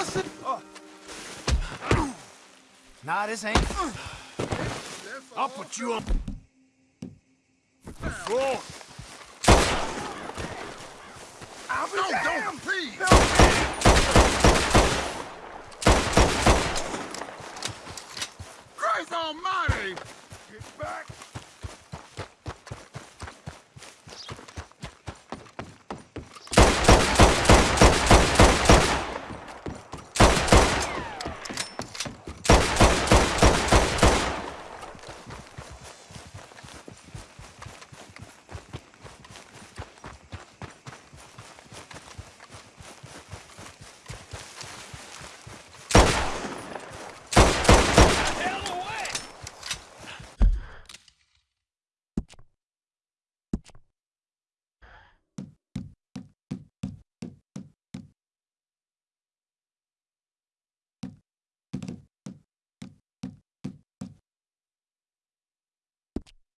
What's? Oh. Nah, this ain't. I'll put you on. Floor. I'll be no, damn, don't. please. No. Christ Almighty! Get back.